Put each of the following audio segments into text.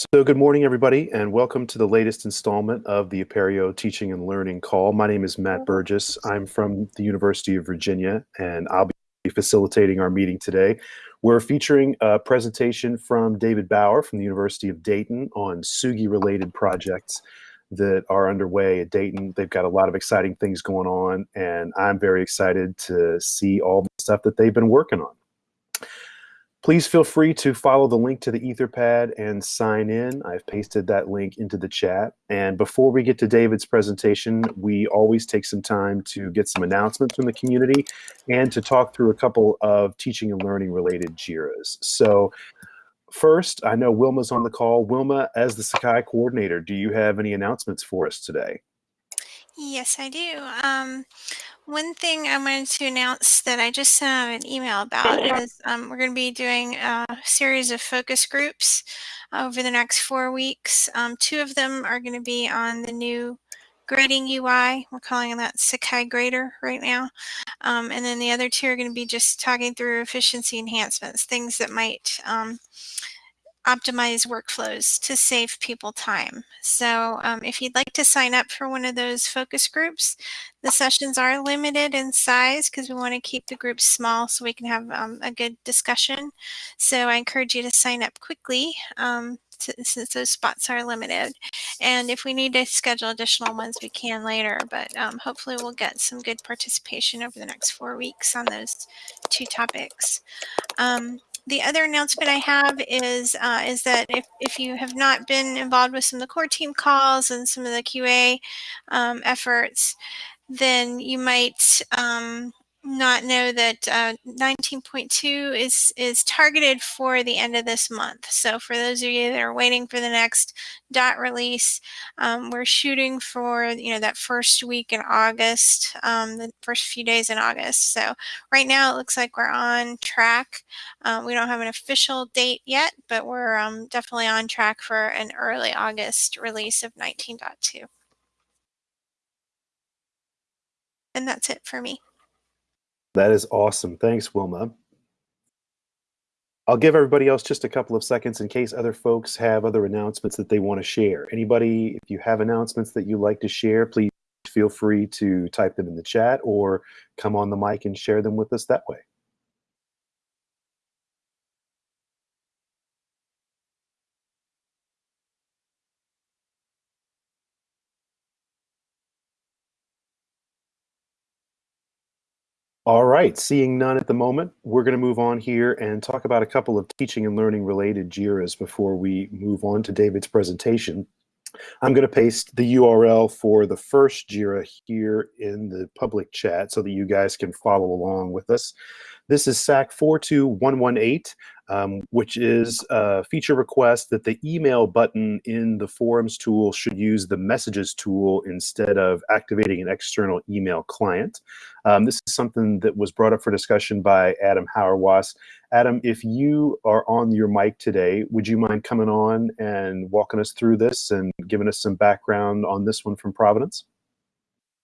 So good morning, everybody, and welcome to the latest installment of the Apereo Teaching and Learning Call. My name is Matt Burgess. I'm from the University of Virginia, and I'll be facilitating our meeting today. We're featuring a presentation from David Bauer from the University of Dayton on Tsugi-related projects that are underway at Dayton. They've got a lot of exciting things going on, and I'm very excited to see all the stuff that they've been working on. Please feel free to follow the link to the Etherpad and sign in. I've pasted that link into the chat. And before we get to David's presentation, we always take some time to get some announcements from the community and to talk through a couple of teaching and learning related JIRAs. So first, I know Wilma's on the call. Wilma, as the Sakai coordinator, do you have any announcements for us today? Yes, I do. Um, one thing I wanted to announce that I just sent out an email about is um, we're going to be doing a series of focus groups over the next four weeks. Um, two of them are going to be on the new grading UI. We're calling that Sakai Grader right now. Um, and then the other two are going to be just talking through efficiency enhancements, things that might um, optimize workflows to save people time. So um, if you'd like to sign up for one of those focus groups, the sessions are limited in size because we want to keep the groups small so we can have um, a good discussion. So I encourage you to sign up quickly um, to, since those spots are limited. And if we need to schedule additional ones, we can later, but um, hopefully we'll get some good participation over the next four weeks on those two topics. The other announcement I have is uh, is that if, if you have not been involved with some of the core team calls and some of the QA um, efforts, then you might um, not know that uh, 19.2 is is targeted for the end of this month. So for those of you that are waiting for the next dot release, um, we're shooting for you know that first week in August, um, the first few days in August. So right now it looks like we're on track. Um, we don't have an official date yet, but we're um, definitely on track for an early August release of 19.2. And that's it for me. That is awesome. Thanks, Wilma. I'll give everybody else just a couple of seconds in case other folks have other announcements that they want to share. Anybody, if you have announcements that you'd like to share, please feel free to type them in the chat or come on the mic and share them with us that way. All right, seeing none at the moment, we're going to move on here and talk about a couple of teaching and learning related JIRAs before we move on to David's presentation. I'm going to paste the URL for the first JIRA here in the public chat so that you guys can follow along with us. This is SAK 42118, um, which is a feature request that the email button in the forums tool should use the messages tool instead of activating an external email client. Um, this is something that was brought up for discussion by Adam Hauerwas. Adam, if you are on your mic today, would you mind coming on and walking us through this and giving us some background on this one from Providence?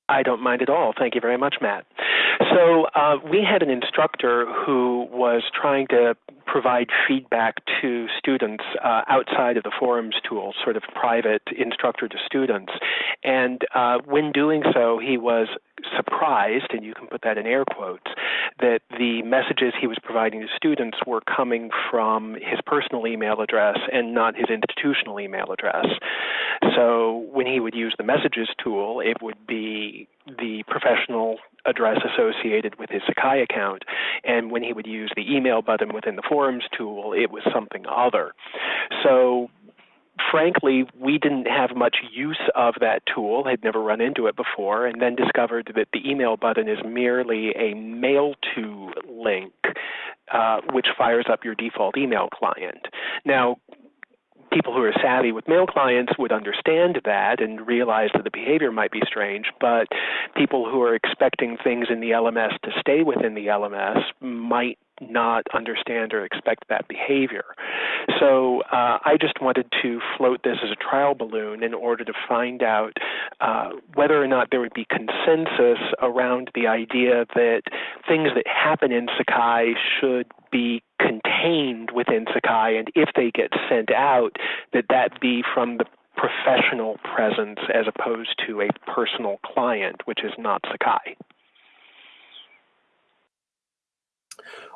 I don't mind at all. Thank you very much, Matt. So uh, we had an instructor who was trying to provide feedback to students uh, outside of the forums tool, sort of private instructor to students. And uh, when doing so, he was surprised, and you can put that in air quotes, that the messages he was providing to students were coming from his personal email address and not his institutional email address. So when he would use the messages tool, it would be the professional address associated with his Sakai account. And when he would use the email button within the forums tool, it was something other. So frankly, we didn't have much use of that tool, had never run into it before, and then discovered that the email button is merely a mail to link, uh, which fires up your default email client. Now, people who are savvy with mail clients would understand that and realize that the behavior might be strange, but people who are expecting things in the LMS to stay within the LMS might not understand or expect that behavior. So uh, I just wanted to float this as a trial balloon in order to find out uh, whether or not there would be consensus around the idea that things that happen in Sakai should be contained within Sakai, and if they get sent out, that that be from the professional presence as opposed to a personal client, which is not Sakai.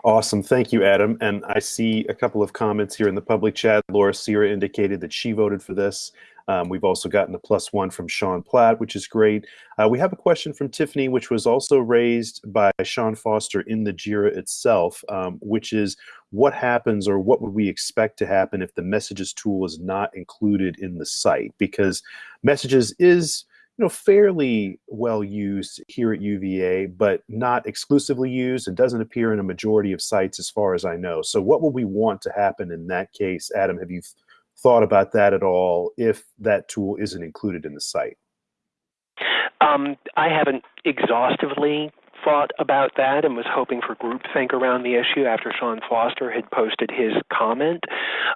Awesome. Thank you, Adam. And I see a couple of comments here in the public chat. Laura Sierra indicated that she voted for this. Um, we've also gotten a plus one from Sean Platt, which is great. Uh, we have a question from Tiffany, which was also raised by Sean Foster in the JIRA itself, um, which is what happens or what would we expect to happen if the messages tool is not included in the site? Because messages is you know, fairly well used here at UVA, but not exclusively used and doesn't appear in a majority of sites as far as I know. So what would we want to happen in that case? Adam, have you thought about that at all if that tool isn't included in the site? Um, I haven't exhaustively thought about that and was hoping for groupthink around the issue after Sean Foster had posted his comment.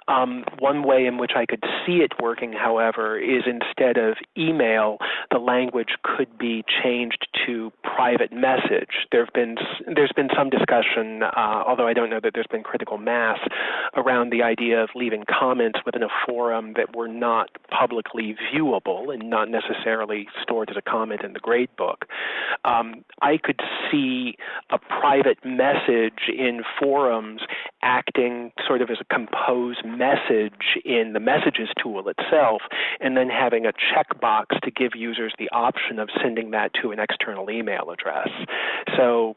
Um, one way in which I could see it working, however, is instead of email, the language could be changed to private message. There have been there's been some discussion, uh, although I don't know that there's been critical mass around the idea of leaving comments within a forum that were not publicly viewable and not necessarily stored as a comment in the gradebook. Um, I could see a private message in forums acting sort of as a composed message in the messages tool itself, and then having a checkbox to give users the option of sending that to an external email address. So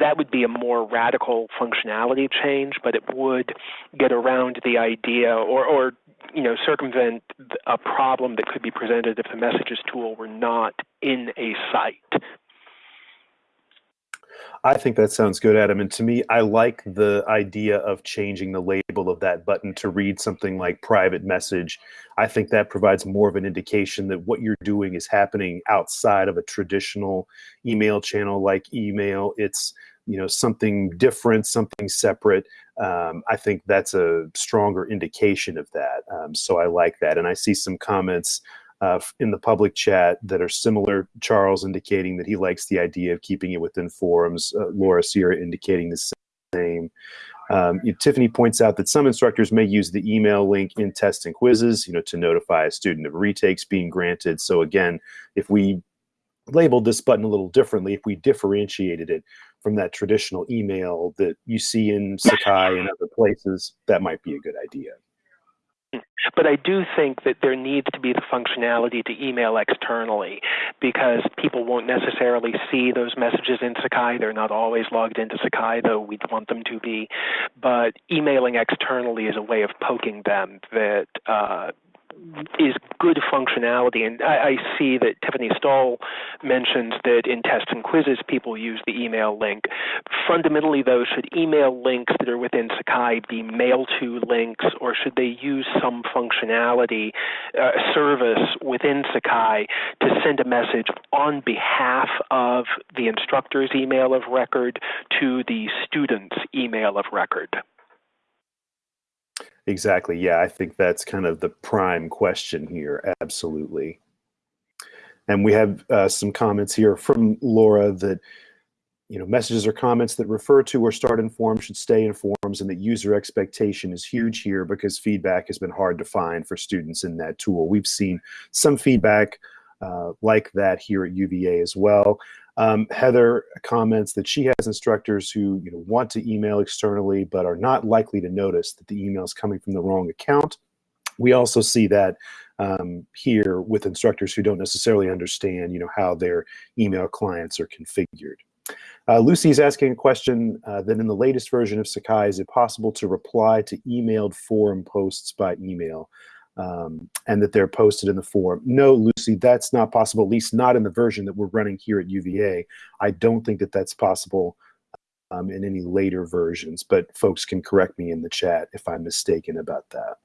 that would be a more radical functionality change, but it would get around the idea or, or you know, circumvent a problem that could be presented if the messages tool were not in a site. I think that sounds good, Adam. And to me, I like the idea of changing the label of that button to read something like private message. I think that provides more of an indication that what you're doing is happening outside of a traditional email channel like email. It's you know something different, something separate. Um, I think that's a stronger indication of that. Um, so I like that, and I see some comments uh, in the public chat that are similar. Charles indicating that he likes the idea of keeping it within forums. Uh, Laura Sierra indicating the same. Um, you know, Tiffany points out that some instructors may use the email link in tests and quizzes, you know, to notify a student of retakes being granted. So again, if we labeled this button a little differently, if we differentiated it from that traditional email that you see in Sakai and other places, that might be a good idea. But I do think that there needs to be the functionality to email externally because people won't necessarily see those messages in Sakai. They're not always logged into Sakai, though we'd want them to be. But emailing externally is a way of poking them that uh, is good functionality. And I, I, see that Tiffany Stahl mentions that in tests and quizzes, people use the email link. Fundamentally, though, should email links that are within Sakai be mail to links, or should they use some functionality, uh, service within Sakai to send a message on behalf of the instructor's email of record to the student's email of record? Exactly. Yeah, I think that's kind of the prime question here. Absolutely. And we have uh, some comments here from Laura that you know messages or comments that refer to or start in forms should stay in forms, and that user expectation is huge here because feedback has been hard to find for students in that tool. We've seen some feedback uh, like that here at UVA as well. Um, Heather comments that she has instructors who you know, want to email externally but are not likely to notice that the email is coming from the wrong account. We also see that um, here with instructors who don't necessarily understand you know, how their email clients are configured. Uh, Lucy is asking a question uh, that in the latest version of Sakai, is it possible to reply to emailed forum posts by email? Um, and that they're posted in the forum. No, Lucy, that's not possible, at least not in the version that we're running here at UVA. I don't think that that's possible um, in any later versions, but folks can correct me in the chat if I'm mistaken about that.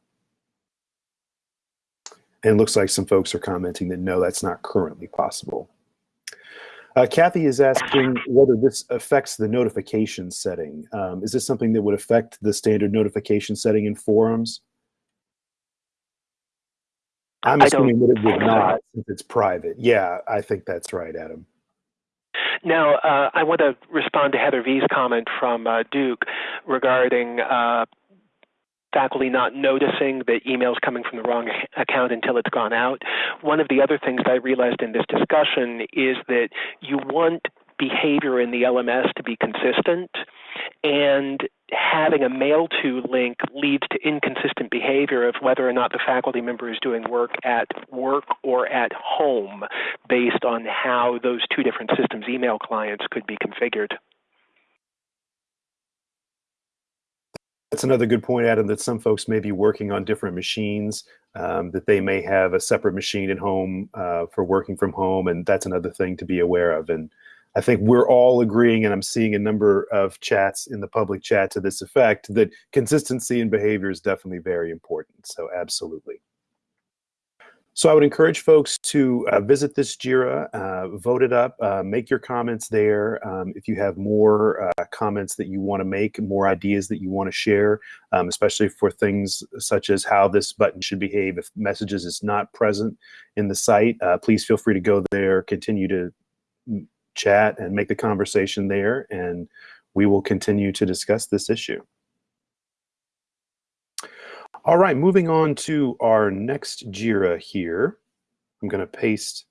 And it looks like some folks are commenting that no, that's not currently possible. Uh, Kathy is asking whether this affects the notification setting. Um, is this something that would affect the standard notification setting in forums? I'm I assuming that it would not since it's private. Yeah, I think that's right, Adam. Now, uh, I want to respond to Heather V's comment from uh, Duke regarding uh, faculty not noticing the emails coming from the wrong account until it's gone out. One of the other things that I realized in this discussion is that you want behavior in the LMS to be consistent, and having a mail to link leads to inconsistent behavior of whether or not the faculty member is doing work at work or at home based on how those two different systems email clients could be configured. That's another good point, Adam, that some folks may be working on different machines, um, that they may have a separate machine at home uh, for working from home, and that's another thing to be aware of. And I think we're all agreeing, and I'm seeing a number of chats in the public chat to this effect, that consistency in behavior is definitely very important. So, absolutely. So I would encourage folks to uh, visit this JIRA, uh, vote it up, uh, make your comments there. Um, if you have more uh, comments that you want to make, more ideas that you want to share, um, especially for things such as how this button should behave if messages is not present in the site, uh, please feel free to go there, continue to chat and make the conversation there, and we will continue to discuss this issue. All right, moving on to our next JIRA here. I'm going to paste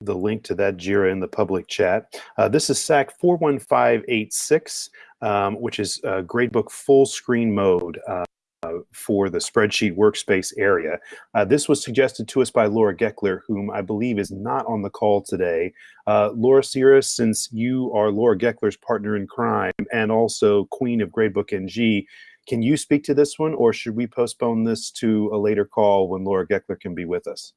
the link to that JIRA in the public chat. Uh, this is SAK 41586, um, which is uh, Gradebook full screen mode uh, for the spreadsheet workspace area. Uh, this was suggested to us by Laura Geckler, whom I believe is not on the call today. Uh, Laura Sierra, since you are Laura Geckler's partner in crime and also queen of Gradebook NG, can you speak to this one, or should we postpone this to a later call when Laura Geckler can be with us?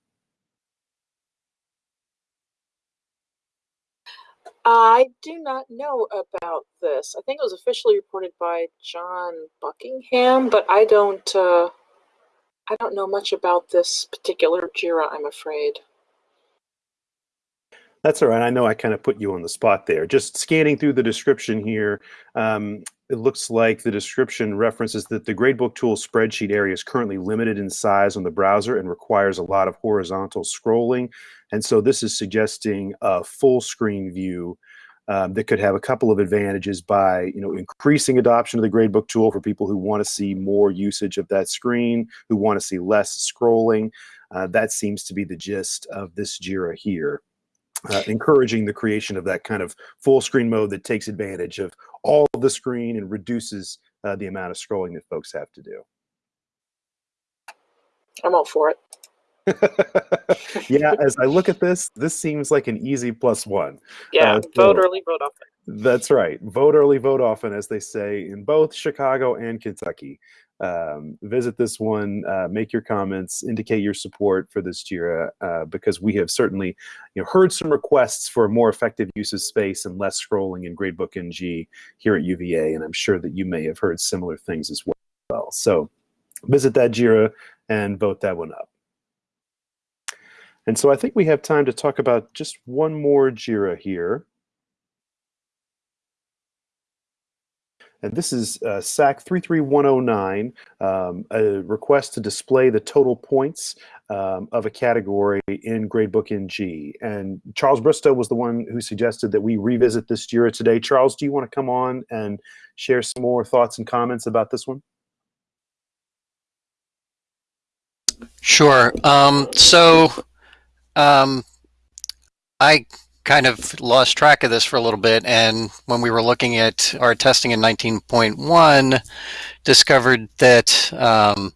I do not know about this. I think it was officially reported by John Buckingham, but I don't. Uh, I don't know much about this particular Jira. I'm afraid. That's all right. I know I kind of put you on the spot there. Just scanning through the description here, um, it looks like the description references that the gradebook tool spreadsheet area is currently limited in size on the browser and requires a lot of horizontal scrolling. And so this is suggesting a full screen view um, that could have a couple of advantages by you know increasing adoption of the gradebook tool for people who want to see more usage of that screen, who want to see less scrolling. Uh, that seems to be the gist of this JIRA here uh, encouraging the creation of that kind of full screen mode that takes advantage of all of the screen and reduces uh, the amount of scrolling that folks have to do. I'm all for it. yeah, as I look at this, this seems like an easy plus one. Yeah, Uh, vote early, vote often. That's right. Vote early, vote often, as they say in both Chicago and Kentucky. Um, visit this one, uh, make your comments, indicate your support for this JIRA, uh, because we have certainly you know, heard some requests for more effective use of space and less scrolling in Gradebook NG here at UVA, and I'm sure that you may have heard similar things as well. So visit that JIRA and vote that one up. And so I think we have time to talk about just one more JIRA here. And this is uh, SAK 33109, um, a request to display the total points um, of a category in Gradebook NG. And Charles Bristow was the one who suggested that we revisit this JIRA today. Charles, do you want to come on and share some more thoughts and comments about this one? Sure. Um, so um, I kind of lost track of this for a little bit, and when we were looking at our testing in 19.1, discovered that um,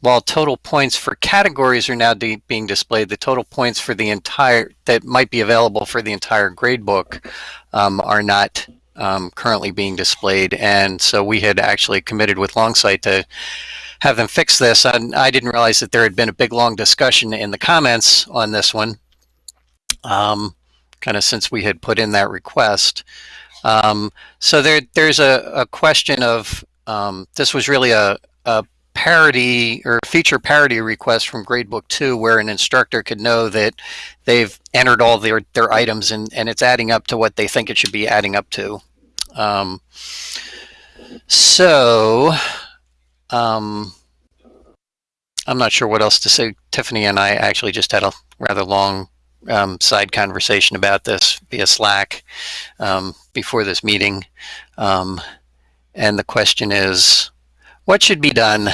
while total points for categories are now being displayed, the total points for the entire that might be available for the entire gradebook um, are not um, currently being displayed, and so we had actually committed with Longsight to have them fix this. And I didn't realize that there had been a big long discussion in the comments on this one. Um, kind of since we had put in that request. Um, so there, there's a, a question of um, this was really a, a parity or feature parity request from Gradebook 2 where an instructor could know that they've entered all their, their items and, and it's adding up to what they think it should be adding up to. Um, so um, I'm not sure what else to say. Tiffany and I actually just had a rather long um, side conversation about this via Slack um, before this meeting. Um, and the question is, what should be done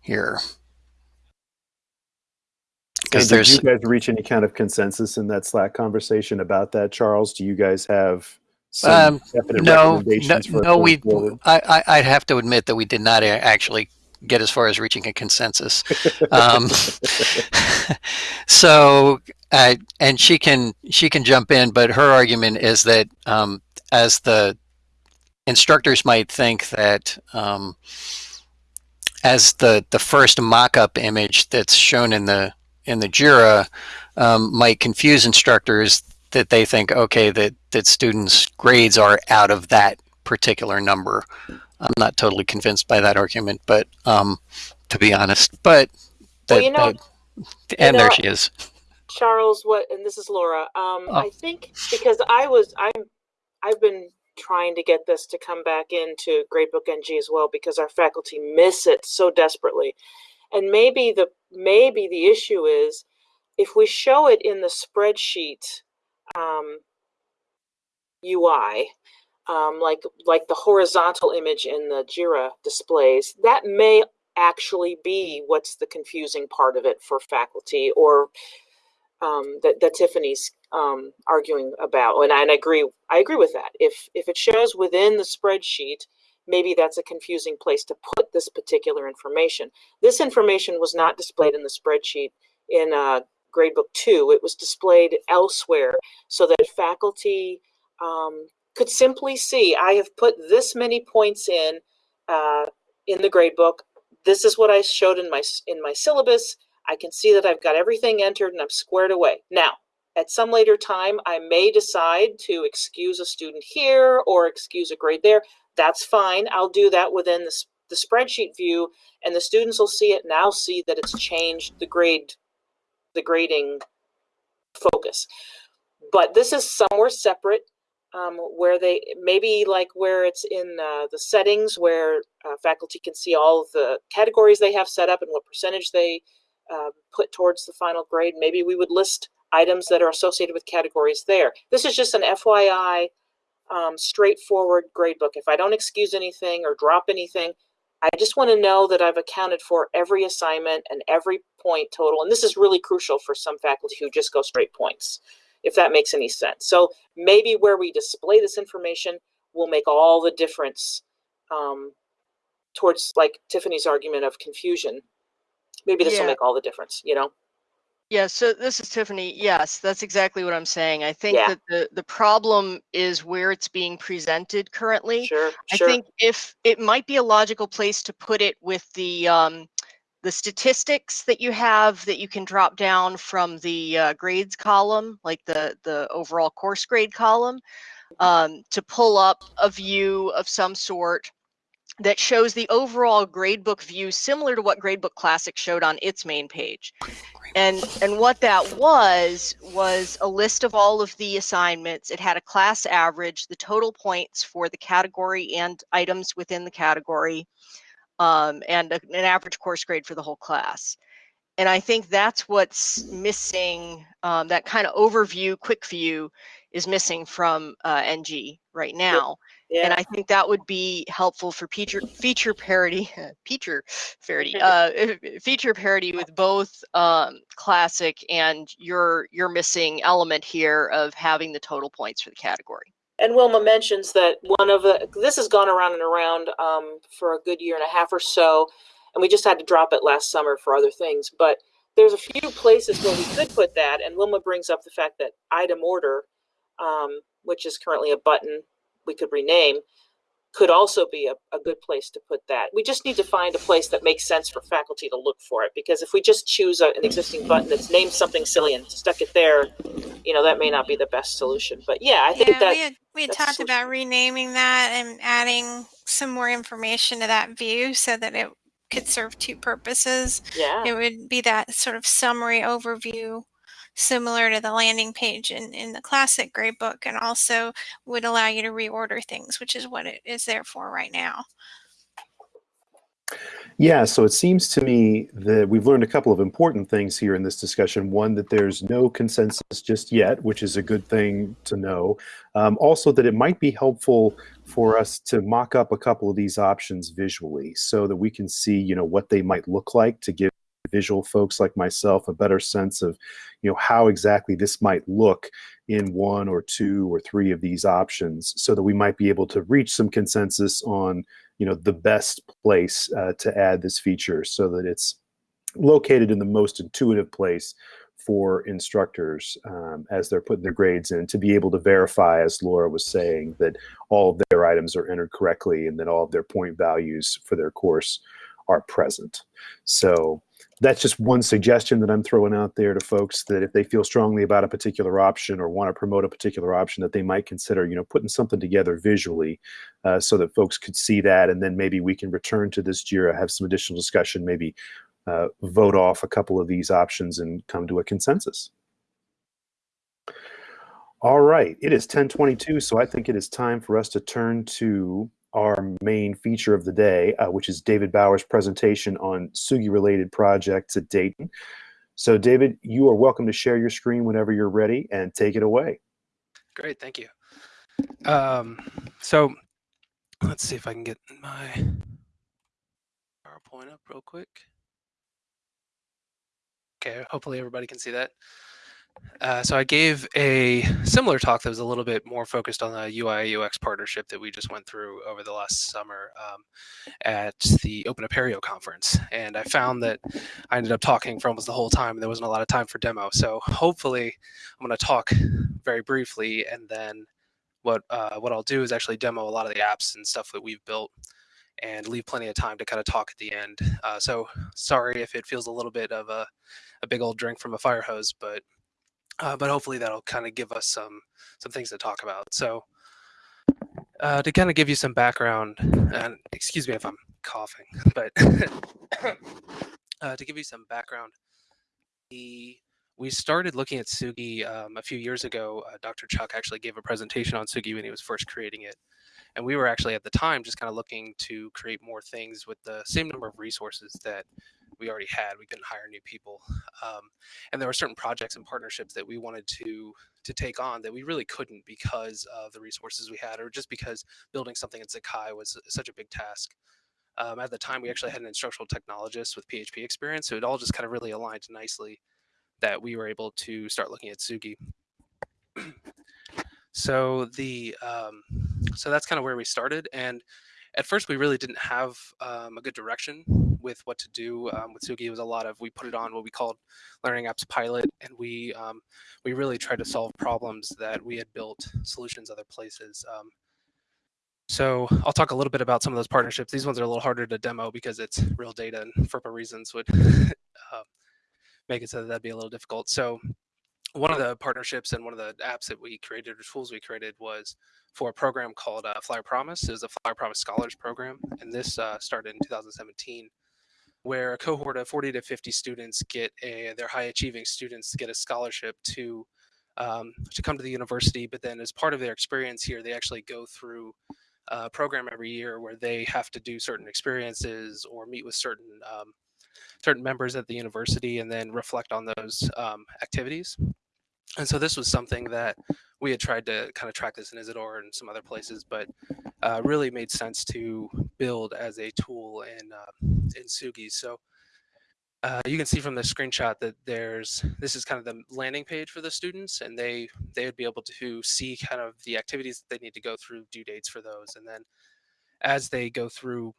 here? Because did there's you guys reach any kind of consensus in that Slack conversation about that, Charles? Do you guys have some Um, definite no, no, no. We. I, I, I'd have to admit that we did not actually get as far as reaching a consensus. Um, so, uh, and she can she can jump in, but her argument is that um, as the instructors might think that um, as the the first mock-up image that's shown in the in the Jira um, might confuse instructors that they think okay that that students grades are out of that particular number. I'm not totally convinced by that argument, but um, to be honest, but Well, you know- that- and there know- she is. Charles, what? And this is Laura. Um, Oh. I think because I was, I'm, I've been trying to get this to come back into Gradebook NG as well because our faculty miss it so desperately, and maybe the maybe the issue is if we show it in the spreadsheet um, UI, um, like like the horizontal image in the Jira displays, that may actually be what's the confusing part of it for faculty or um, that, that Tiffany's um, arguing about. And I, and I agree, I agree with that. If if it shows within the spreadsheet, maybe that's a confusing place to put this particular information. This information was not displayed in the spreadsheet in uh, Gradebook 2. It was displayed elsewhere so that faculty um, could simply see, I have put this many points in uh, in the gradebook. This is what I showed in my in my syllabus. I can see that I've got everything entered and I'm squared away. Now, at some later time, I may decide to excuse a student here or excuse a grade there. That's fine. I'll do that within the, the spreadsheet view and the students will see it now see that it's changed the grade, the grading focus. But this is somewhere separate um, where they maybe like where it's in uh, the settings where uh, faculty can see all the categories they have set up and what percentage they uh, put towards the final grade. Maybe we would list items that are associated with categories there. This is just an FYI, um, straightforward grade book. If I don't excuse anything or drop anything, I just want to know that I've accounted for every assignment and every point total. And this is really crucial for some faculty who just go straight points, if that makes any sense. So maybe where we display this information will make all the difference um, towards like Tiffany's argument of confusion. Maybe this will make all the difference, you know? Yeah, so this is Tiffany. Yes, that's exactly what I'm saying. I think Yeah. that the the problem is where it's being presented currently. Sure, I sure. think if it might be a logical place to put it with the um, the statistics that you have that you can drop down from the uh, grades column, like the the overall course grade column, um, to pull up a view of some sort that shows the overall gradebook view similar to what Gradebook Classic showed on its main page. And and what that was was a list of all of the assignments. It had a class average, the total points for the category and items within the category, um, and a- an average course grade for the whole class. And I think that's what's missing. Um, that kind of overview, quick view, is missing from uh, NG right now yeah. and I think that would be helpful for feature feature parity, feature parity, uh, feature parity with both um, classic and your your missing element here of having the total points for the category. And Wilma mentions that one of the this has gone around and around um, for a good year and a half or so, and we just had to drop it last summer for other things. But there's a few places where we could put that, and Wilma brings up the fact that item order, um, which is currently a button we could rename, could also be a, a good place to put that. We just need to find a place that makes sense for faculty to look for it, because if we just choose a, an existing button that's named something silly and stuck it there, you know, that may not be the best solution. But yeah, I think Yeah, that we had, we had talked about renaming that and adding some more information to that view so that it could serve two purposes. yeah. It would be that sort of summary overview, similar to the landing page in, in the classic gradebook, and also would allow you to reorder things, which is what it is there for right now. Yeah, so it seems to me that we've learned a couple of important things here in this discussion. One, that there's no consensus just yet, which is a good thing to know. Um, also, that it might be helpful for us to mock up a couple of these options visually so that we can see, you know, what they might look like to give visual folks like myself a better sense of, you know, how exactly this might look in one or two or three of these options so that we might be able to reach some consensus on you know the best place uh, to add this feature so that it's located in the most intuitive place for instructors um, as they're putting their grades in to be able to verify, as Laura was saying, that all of their items are entered correctly and that all of their point values for their course are present. So that's just one suggestion that I'm throwing out there to folks that if they feel strongly about a particular option or want to promote a particular option that they might consider, you know, putting something together visually uh, so that folks could see that and then maybe we can return to this JIRA, have some additional discussion, maybe uh, vote off a couple of these options and come to a consensus. All right, it is 1022, so I think it is time for us to turn to our main feature of the day, uh, which is David Bauer's presentation on Tsugi-related projects at Dayton. So David, you are welcome to share your screen whenever you're ready and take it away. Great, thank you. Um, so let's see if I can get my PowerPoint up real quick. Okay, hopefully everybody can see that. Uh, so I gave a similar talk that was a little bit more focused on the UI UX partnership that we just went through over the last summer um, at the Open Apereo conference. And I found that I ended up talking for almost the whole time and there wasn't a lot of time for demo. So hopefully I'm going to talk very briefly and then what, uh, what I'll do is actually demo a lot of the apps and stuff that we've built and leave plenty of time to kind of talk at the end. Uh, so sorry if it feels a little bit of a, a big old drink from a fire hose, but uh, but hopefully that'll kind of give us some some things to talk about. So uh, to kind of give you some background, and excuse me if I'm coughing, but uh, to give you some background, the we started looking at Tsugi um, a few years ago. Uh, Dr. Chuck actually gave a presentation on Tsugi when he was first creating it. And we were actually at the time just kind of looking to create more things with the same number of resources that we already had. We couldn't hire new people, um, and there were certain projects and partnerships that we wanted to to take on that we really couldn't because of the resources we had, or just because building something in Sakai was such a big task. Um, at the time, we actually had an instructional technologist with PHP experience, so it all just kind of really aligned nicely that we were able to start looking at Tsugi. so the um, so that's kind of where we started, and at first we really didn't have um, a good direction with what to do um, with Tsugi. It was a lot of we put it on what we called Learning Apps Pilot, and we um, we really tried to solve problems that we had built solutions other places. Um, so I'll talk a little bit about some of those partnerships. These ones are a little harder to demo because it's real data, and FERPA reasons would uh, make it so that that'd be a little difficult. So one of the partnerships and one of the apps that we created or tools we created was for a program called uh, Flyer Promise. It was a Flyer Promise Scholars Program, and this uh, started in 2017 where a cohort of 40 to 50 students get a, their high achieving students get a scholarship to um, to come to the university. But then as part of their experience here, they actually go through a program every year where they have to do certain experiences or meet with certain um, certain members at the university and then reflect on those um, activities. And so this was something that we had tried to kind of track this in Isidore and some other places, but uh, really made sense to build as a tool in uh, in Tsugi. So uh, you can see from the screenshot that there's this is kind of the landing page for the students, and they they would be able to see kind of the activities that they need to go through, due dates for those, and then as they go through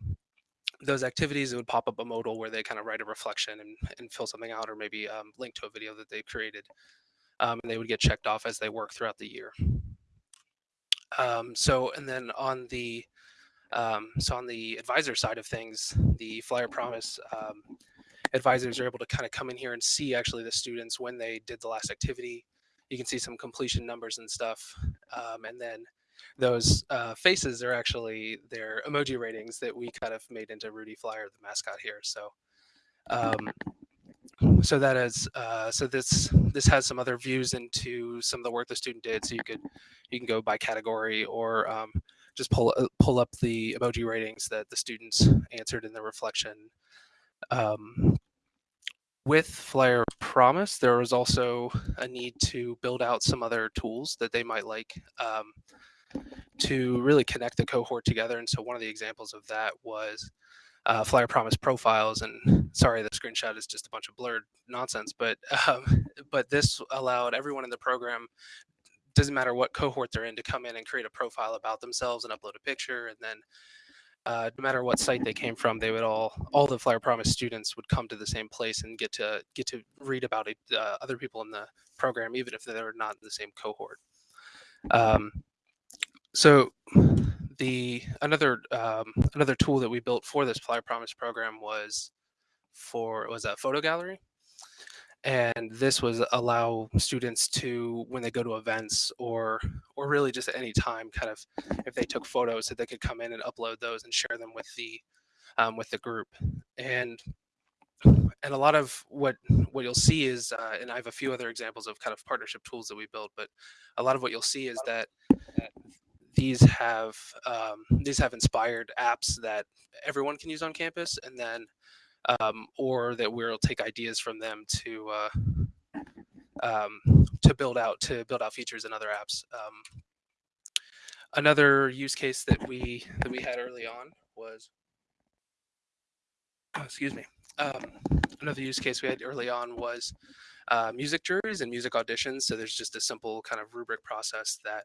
those activities, it would pop up a modal where they kind of write a reflection and, and fill something out, or maybe um, link to a video that they created um, and they would get checked off as they work throughout the year. Um, so, and then on the um, so on the advisor side of things, the Flyer Promise um, advisors are able to kind of come in here and see actually the students when they did the last activity. You can see some completion numbers and stuff, um, and then those uh, faces are actually their emoji ratings that we kind of made into Rudy Flyer, the mascot here. So um, so that is uh, so this this has some other views into some of the work the student did. So you could you can go by category or um, just pull uh, pull up the emoji ratings that the students answered in the reflection. Um, with Flyer Promise, there was also a need to build out some other tools that they might like um, to really connect the cohort together. And so one of the examples of that was uh, Flyer Promise profiles. And sorry, the screenshot is just a bunch of blurred nonsense, but um, but this allowed everyone in the program doesn't matter what cohort they're in to come in and create a profile about themselves and upload a picture and then uh, no matter what site they came from, they would all all the Flyer Promise students would come to the same place and get to get to read about it, uh, other people in the program, even if they're not in the same cohort. Um, so the another um, another tool that we built for this Flyer Promise program was for was a photo gallery. And this was allow students to when they go to events or or really just at any time kind of if they took photos that they could come in and upload those and share them with the um, with the group. And and a lot of what what you'll see is uh, and i have a few other examples of kind of partnership tools that we built but a lot of what you'll see is that these have um, these have inspired apps that everyone can use on campus and then um, or that we'll take ideas from them to uh, um, to build out to build out features in other apps. Um, another use case that we that we had early on was oh, excuse me. Um, another use case we had early on was uh, music juries and music auditions. So there's just a simple kind of rubric process that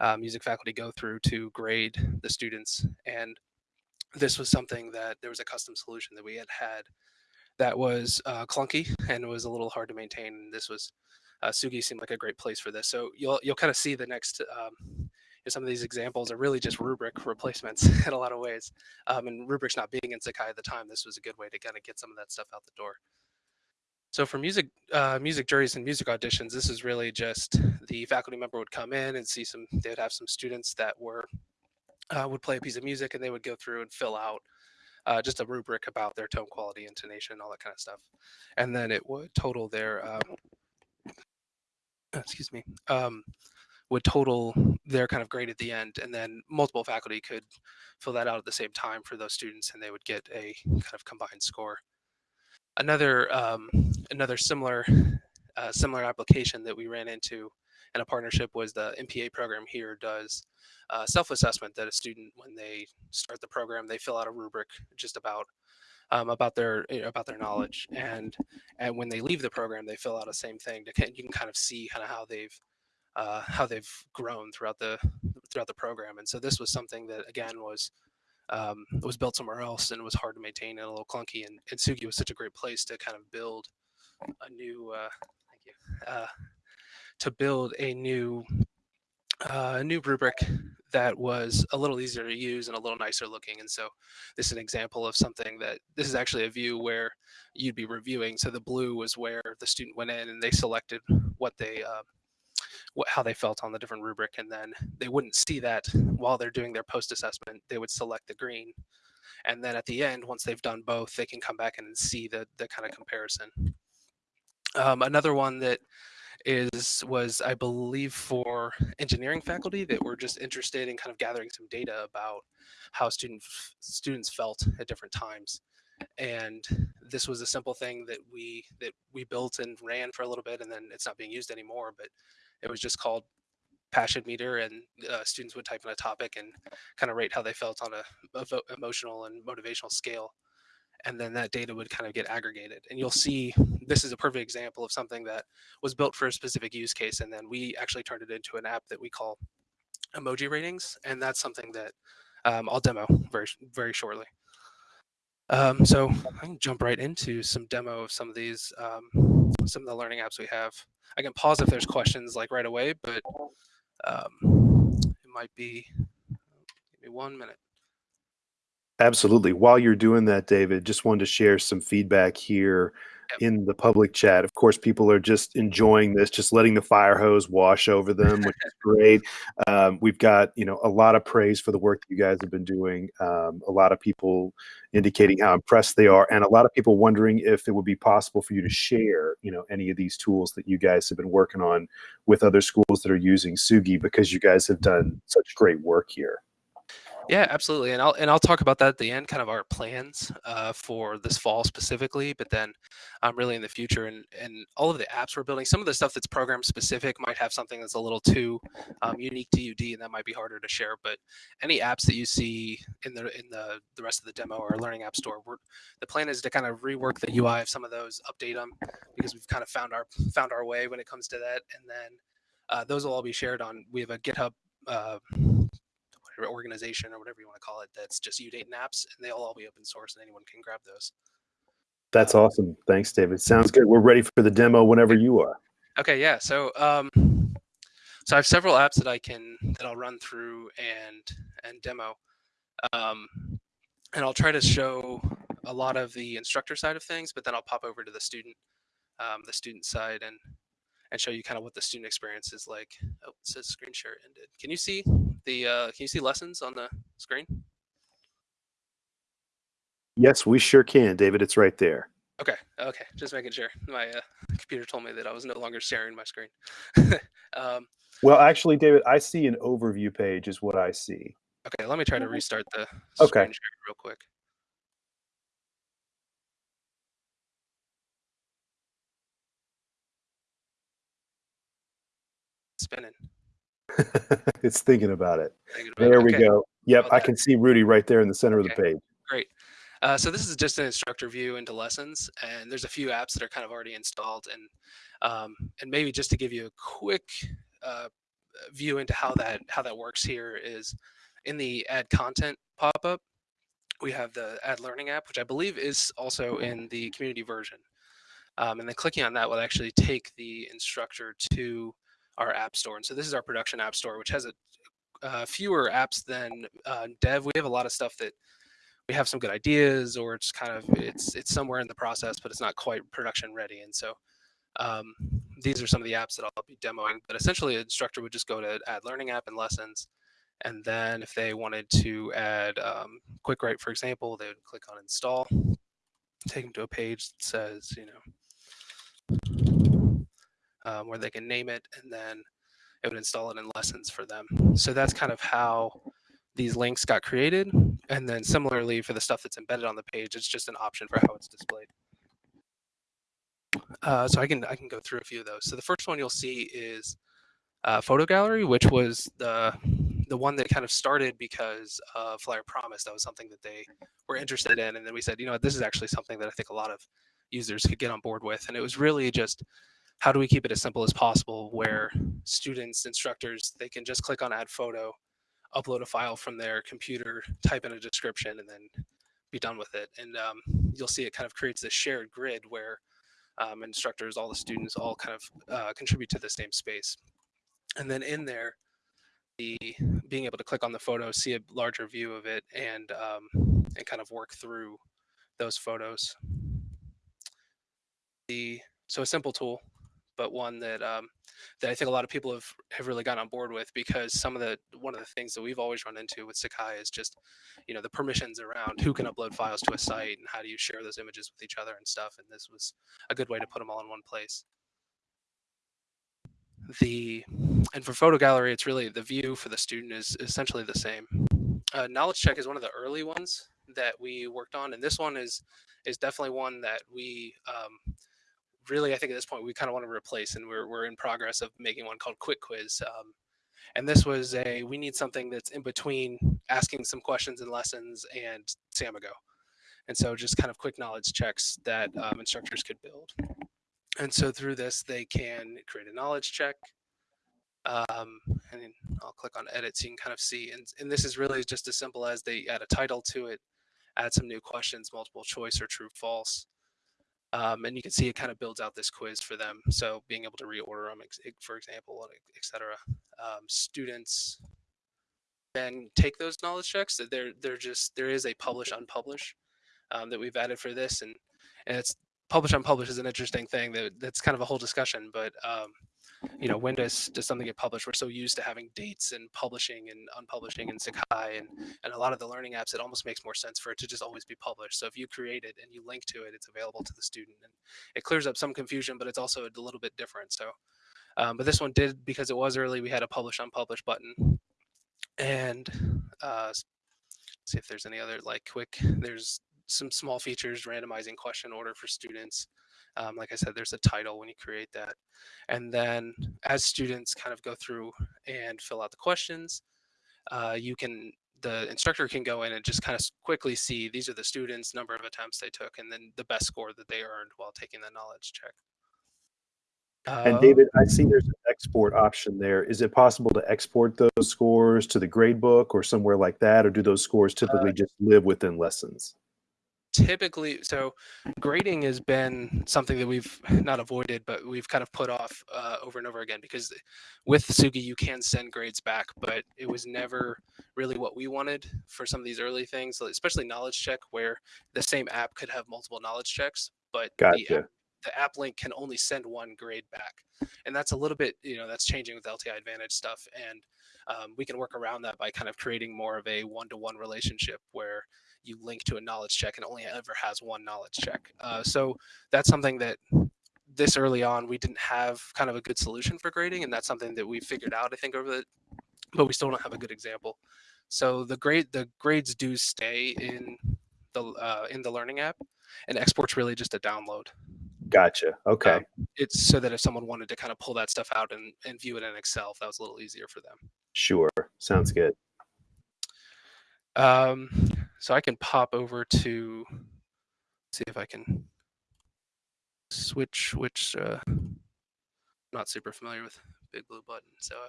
uh, music faculty go through to grade the students and this was something that there was a custom solution that we had had that was uh, clunky and was a little hard to maintain. This was uh, Tsugi seemed like a great place for this. So you'll you'll kind of see the next. Um, some of these examples are really just rubric replacements in a lot of ways. Um, and rubrics not being in Sakai at the time, this was a good way to kind of get some of that stuff out the door. So for music uh, music juries and music auditions, this is really just the faculty member would come in and see some. They would have some students that were uh, would play a piece of music and they would go through and fill out uh, just a rubric about their tone quality, intonation, all that kind of stuff. And then it would total their, um, excuse me, um, would total their kind of grade at the end. And then multiple faculty could fill that out at the same time for those students and they would get a kind of combined score. Another, um, another similar, uh, similar application that we ran into in a partnership was the MPA program here does uh, self-assessment that a student, when they start the program, they fill out a rubric just about um, about their eh, about their knowledge, and and when they leave the program, they fill out the same thing. To, you can kind of see kind of how they've uh, how they've grown throughout the throughout the program. And so this was something that again was um, was built somewhere else and was hard to maintain and a little clunky. And, and Tsugi was such a great place to kind of build a new uh, thank you uh, to build a new uh, new rubric that was a little easier to use and a little nicer looking. And so this is an example of something that this is actually a view where you'd be reviewing. So the blue was where the student went in and they selected what they, uh, what, how they felt on the different rubric. And then they wouldn't see that while they're doing their post assessment, they would select the green. And then at the end, once they've done both, they can come back and see the, the kind of comparison. Um, another one that is was I believe for engineering faculty that were just interested in kind of gathering some data about how student students felt at different times. And this was a simple thing that we that we built and ran for a little bit, and then it's not being used anymore. But it was just called passion meter, and uh, students would type in a topic and kind of rate how they felt on a, emotional and motivational scale and then that data would kind of get aggregated. And you'll see this is a perfect example of something that was built for a specific use case, and then we actually turned it into an app that we call emoji ratings, and that's something that um, I'll demo very very shortly. Um, so I can jump right into some demo of some of these um, some of the learning apps we have. I can pause if there's questions like right away, but um, it might be. maybe one minute. Absolutely. While you're doing that, David, just wanted to share some feedback here. In the public chat. Of course, people are just enjoying this, just letting the fire hose wash over them, which is great. Um, we've got you know a lot of praise for the work that you guys have been doing. Um, a lot of people indicating how impressed they are, and a lot of people wondering if it would be possible for you to share you know any of these tools that you guys have been working on with other schools that are using Tsugi because you guys have done such great work here. Yeah, absolutely, and I'll and I'll talk about that at the end, kind of our plans uh, for this fall specifically, but then um, really in the future, and and all of the apps we're building. Some of the stuff that's program specific might have something that's a little too um, unique to UD, and that might be harder to share. But any apps that you see in the in the the rest of the demo or Learning App Store, the plan is to kind of rework the UI of some of those, update them, because we've kind of found our found our way when it comes to that, and then uh, those will all be shared on. We have a GitHub. Uh, organization or whatever you want to call it that's just Udayton apps, and they'll all be open source, and anyone can grab those. That's awesome. Thanks, David. Sounds good. We're ready for the demo whenever you are. Okay, yeah. So, um, so I have several apps that I can that I'll run through and and demo, um, and I'll try to show a lot of the instructor side of things, but then I'll pop over to the student, um, the student side, and and show you kind of what the student experience is like. Oh, it says screen share ended. Can you see the uh, can you see lessons on the screen? Yes, we sure can, David. It's right there. Okay, okay, just making sure. My uh, computer told me that I was no longer sharing my screen. um, well, actually, David, I see an overview page is what I see. Okay, let me try to restart the okay. screen share real quick. Spinning. it's thinking about it. Thinking about there it. we Okay. go. Yep, I can see Rudy right there in the center of the page. Great. Uh, so this is just an instructor view into lessons, and there's a few apps that are kind of already installed, and um, and maybe just to give you a quick uh, view into how that how that works here is in the add content pop-up, we have the add learning app, which I believe is also in the community version, um, and then clicking on that will actually take the instructor to our app store, and so this is our production app store, which has a uh, fewer apps than uh, dev. We have a lot of stuff that we have some good ideas or it's kind of it's it's somewhere in the process but it's not quite production ready and so um, these are some of the apps that i'll be demoing but essentially an instructor would just go to add learning app and lessons and then if they wanted to add um, quick write for example they would click on install take them to a page that says you know um, where they can name it and then it would install it in lessons for them so that's kind of how these links got created. And then similarly for the stuff that's embedded on the page, it's just an option for how it's displayed. Uh, so I can I can go through a few of those. So the first one you'll see is uh, photo gallery, which was the the one that kind of started because Flyer Promise. That was something that they were interested in, and then we said, you know, what, this is actually something that I think a lot of users could get on board with. And it was really just how do we keep it as simple as possible, where students, instructors, they can just click on add photo, upload a file from their computer, type in a description, and then be done with it. And um, you'll see it kind of creates this shared grid where um, instructors, all the students, all kind of uh, contribute to the same space. And then in there, the being able to click on the photo, see a larger view of it, and um, and kind of work through those photos. The so a simple tool, but one that um, that I think a lot of people have, have really gotten on board with because some of the one of the things that we've always run into with Sakai is just you know the permissions around who can upload files to a site and how do you share those images with each other and stuff and this was a good way to put them all in one place. The and for photo gallery it's really the view for the student is essentially the same. Uh, knowledge check is one of the early ones that we worked on and this one is is definitely one that we um, really, I think at this point we kind of want to replace, and we're we're in progress of making one called Quick Quiz. Um, and this was a we need something that's in between asking some questions and lessons and Samigo, and so just kind of quick knowledge checks that um, instructors could build. And so through this, they can create a knowledge check. Um, and I'll click on edit so you can kind of see. And, and this is really just as simple as they add a title to it, add some new questions, multiple choice or true false. Um, and you can see it kind of builds out this quiz for them. So being able to reorder them, for example, et cetera. Um, students then take those knowledge checks. That they're they're just there is a publish unpublish um, that we've added for this, and and it's publish unpublish is an interesting thing that that's kind of a whole discussion. But um, you know, when does does something get published? We're so used to having dates and publishing and unpublishing in Sakai and and a lot of the learning apps. It almost makes more sense for it to just always be published. So if you create it and you link to it, it's available to the student, and it clears up some confusion. But it's also a little bit different. So, um, but this one did because it was early. We had a publish unpublish button, and uh, see if there's any other like quick. There's some small features, randomizing question order for students. Um, like I said, there's a title when you create that. And then as students kind of go through and fill out the questions, uh, you can the instructor can go in and just kind of quickly see these are the students, number of attempts they took, and then the best score that they earned while taking the knowledge check. And Uh, David, I see there's an export option there. Is it possible to export those scores to the grade book or somewhere like that, or do those scores typically just live within lessons? Typically so grading has been something that we've not avoided but we've kind of put off uh, over and over again because with Tsugi you can send grades back but it was never really what we wanted for some of these early things especially knowledge check where the same app could have multiple knowledge checks but the, app, the app link can only send one grade back and that's a little bit you know that's changing with lti advantage stuff and um, we can work around that by kind of creating more of a one-to-one relationship where you link to a knowledge check and only ever has one knowledge check. Uh, so that's something that this early on we didn't have kind of a good solution for grading, and that's something that we figured out I think over the, but we still don't have a good example. So the grade the grades do stay in the uh, in the learning app, and export's really just a download. Gotcha. Okay. Um, it's so that if someone wanted to kind of pull that stuff out and, and view it in Excel, that was a little easier for them. Sure. Sounds good. Um, so I can pop over to see if I can switch which uh not super familiar with big blue button so I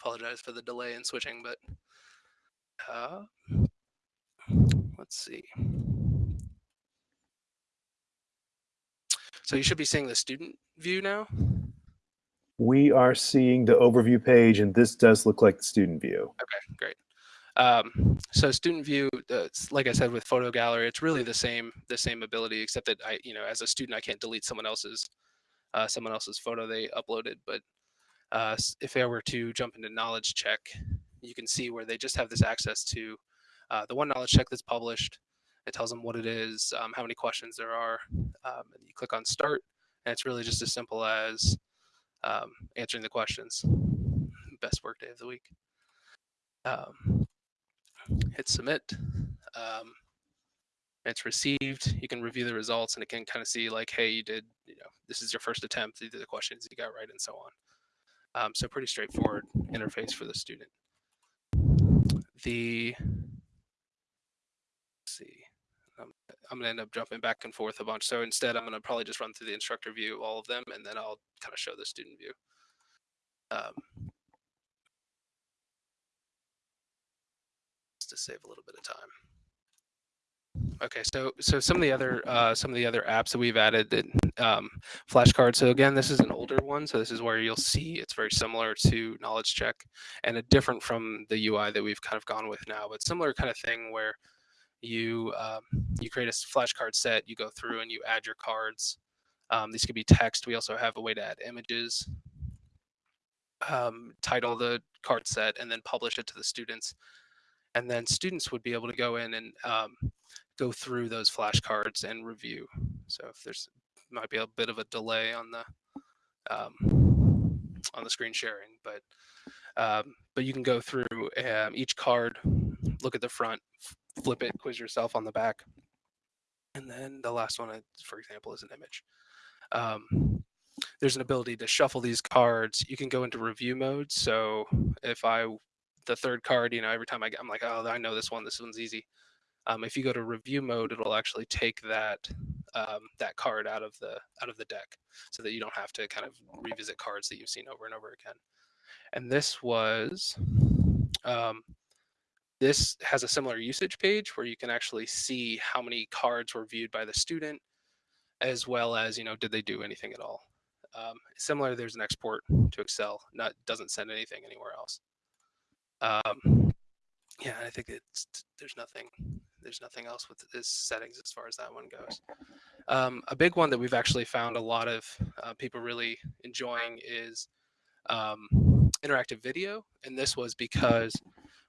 apologize for the delay in switching but uh let's see so you should be seeing the student view now We are seeing the overview page, and this does look like the student view. Okay, great. Um, so student view, uh, like I said with photo gallery, it's really the same the same ability, except that I, you know, as a student, I can't delete someone else's uh, someone else's photo they uploaded. But uh, if I were to jump into knowledge check, you can see where they just have this access to uh, the one knowledge check that's published. It tells them what it is, um, how many questions there are, um, and you click on start, and it's really just as simple as um, answering the questions. Best work day of the week. Um, hit submit. Um, it's received. You can review the results, and it can kind of see like, hey, you did, you know, this is your first attempt. These are the questions you got right, and so on. Um, so pretty straightforward interface for the student. The see, um, I'm gonna end up jumping back and forth a bunch. So instead, I'm gonna probably just run through the instructor view, all of them, and then I'll kind of show the student view. Um, to save a little bit of time. Okay, so so some of the other uh, some of the other apps that we've added that um, flashcards. So again, this is an older one, so this is where you'll see it's very similar to Knowledge Check, and a different from the UI that we've kind of gone with now, but similar kind of thing where you um, you create a flashcard set, you go through and you add your cards. Um, these could be text. We also have a way to add images. Um, title the card set and then publish it to the students and then students would be able to go in and um, go through those flashcards and review. So if there's might be a bit of a delay on the um, on the screen sharing, but um, but you can go through um, each card, look at the front, flip it, quiz yourself on the back, and then the last one, uh, for example, is an image. Um, there's an ability to shuffle these cards. You can go into review mode. So if I the third card, you know, every time I get, I'm like, oh, I know this one. This one's easy. Um, if you go to review mode, it'll actually take that um, that card out of the out of the deck, so that you don't have to kind of revisit cards that you've seen over and over again. And this was um, this has a similar usage page where you can actually see how many cards were viewed by the student, as well as you know, did they do anything at all. Um, similar, there's an export to Excel. Not doesn't send anything anywhere else. Um, yeah, I think it's there's nothing there's nothing else with this settings as far as that one goes. Um, a big one that we've actually found a lot of uh, people really enjoying is um, interactive video, and this was because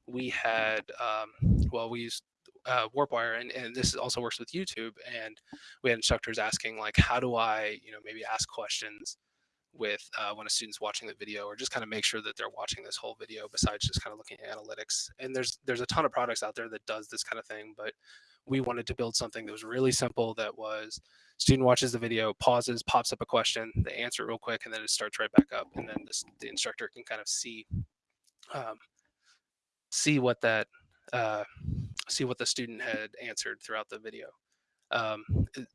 we had um, well we used uh, WarpWire, and, and this also works with YouTube, and we had instructors asking like, how do I you know maybe ask questions with uh, when a student's watching the video or just kind of make sure that they're watching this whole video besides just kind of looking at analytics. And there's there's a ton of products out there that does this kind of thing but we wanted to build something that was really simple that was student watches the video pauses pops up a question they answer it real quick and then it starts right back up and then this, the instructor can kind of see um, see what that uh, see what the student had answered throughout the video um,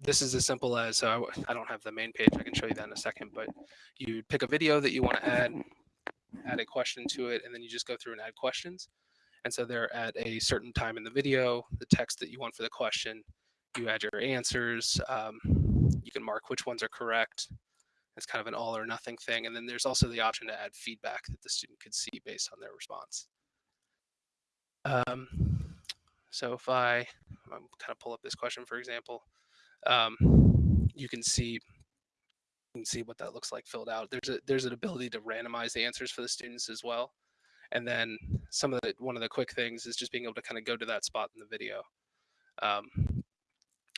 this is as simple as I don't have the main page. I can show you that in a second, but you pick a video that you want to add, add a question to it, and then you just go through and add questions. And so they're at a certain time in the video, the text that you want for the question, you add your answers. Um, you can mark which ones are correct. It's kind of an all or nothing thing. And then there's also the option to add feedback that the student could see based on their response. Um, so if I um, kind of pull up this question, for example, um, you can see you can see what that looks like filled out. There's a there's an ability to randomize the answers for the students as well. And then some of the one of the quick things is just being able to kind of go to that spot in the video. Um,